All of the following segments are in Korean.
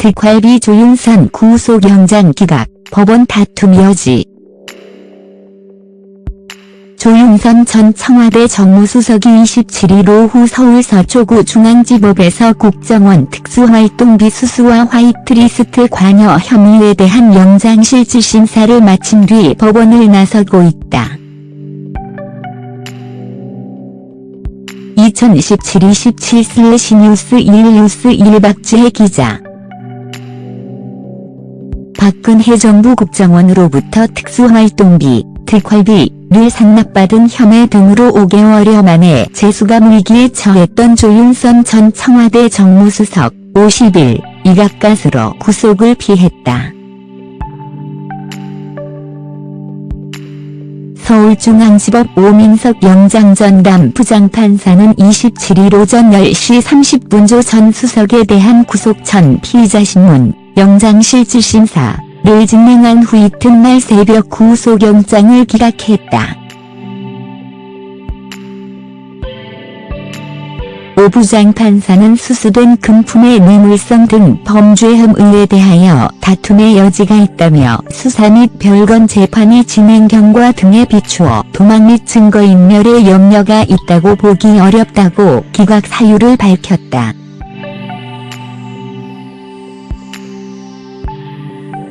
특활비 조윤선 구속영장 기각, 법원 다툼 여지. 조윤선 전 청와대 정무수석이 27일 오후 서울 서초구 중앙지법에서 국정원 특수활동비 수수와 화이트리스트 관여 혐의에 대한 영장실질심사를 마친 뒤 법원을 나서고 있다. 2017-27/뉴스 1 뉴스 1 박지혜 기자 박근혜 정부 국정원으로부터 특수활동비, 특활비를 상납받은 혐의 등으로 5개월여 만에 재수감 위기에 처했던 조윤선 전 청와대 정무수석 50일 이각가스로 구속을 피했다. 서울중앙지법 오민석 영장전담 부장판사는 27일 오전 10시 30분 조 전 수석에 대한 구속 전 피의자 신문 영장실질심사를 진행한 후 이튿날 새벽 구속영장을 기각했다. 오 부장 판사는 수수된 금품의 뇌물성 등 범죄 혐의에 대하여 다툼의 여지가 있다며 수사 및 별건 재판이 진행 경과 등에 비추어 도망 및 증거인멸의 염려가 있다고 보기 어렵다고 기각 사유를 밝혔다.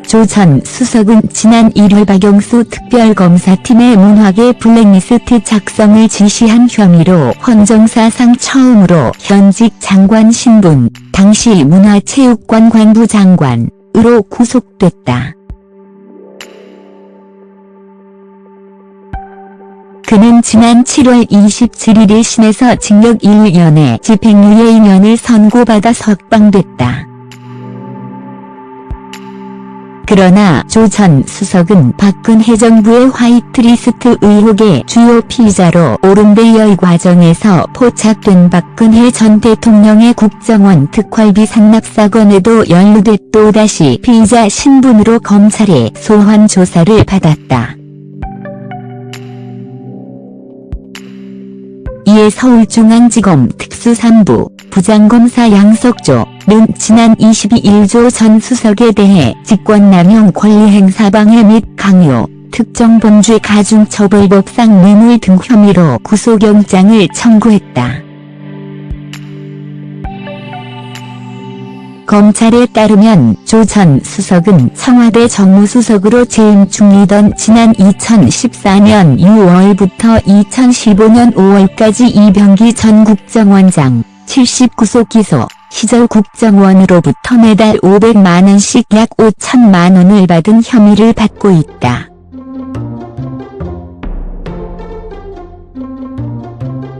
조전 수석은 지난 1일 박영수 특별검사팀의 문화계 블랙리스트 작성을 지시한 혐의로 헌정사상 처음으로 현직 장관 신분, 당시 문화체육관 관부 장관으로 구속됐다. 그는 지난 7월 27일 1심에서 징역 1년에 집행유예 2년을 선고받아 석방됐다. 그러나 조 전 수석은 박근혜 정부의 화이트리스트 의혹의 주요 피의자로 이 과정에서 포착된 박근혜 전 대통령의 국정원 특활비 상납 사건에도 연루돼 또다시 피의자 신분으로 검찰에 소환 조사를 받았다. 이에 서울중앙지검 특수3부 부장검사 양석조는 지난 22일 조 전 수석에 대해 직권남용 권리행사 방해 및 강요, 특정 범죄 가중처벌법상 뇌물 등 혐의로 구속영장을 청구했다. 검찰에 따르면 조 전 수석은 청와대 정무수석으로 재임 중이던 지난 2014년 6월부터 2015년 5월까지 이병기 전 국정원장 79소 기소 시절 국정원으로부터 매달 500만원씩 약 5천만원을 받은 혐의를 받고 있다.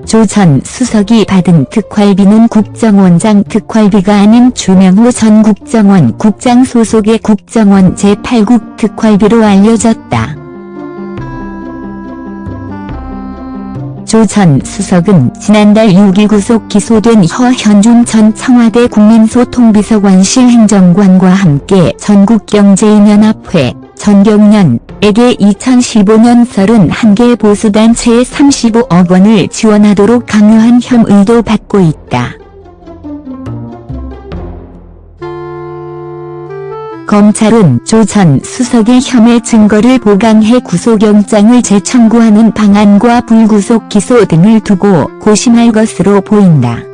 조 전 수석이 받은 특활비는 국정원장 특활비가 아닌 주명호 전 국정원 국장 소속의 국정원 제8국 특활비로 알려졌다. 조 전 수석은 지난달 6일 구속 기소된 허현준 전 청와대 국민소통비서관실 행정관과 함께 전국경제인연합회 전경련에게 2015년 31개 보수단체에 35억 원을 지원하도록 강요한 혐의도 받고 있다. 검찰은 조 전 수석의 혐의 증거를 보강해 구속영장을 재청구하는 방안과 불구속 기소 등을 두고 고심할 것으로 보인다.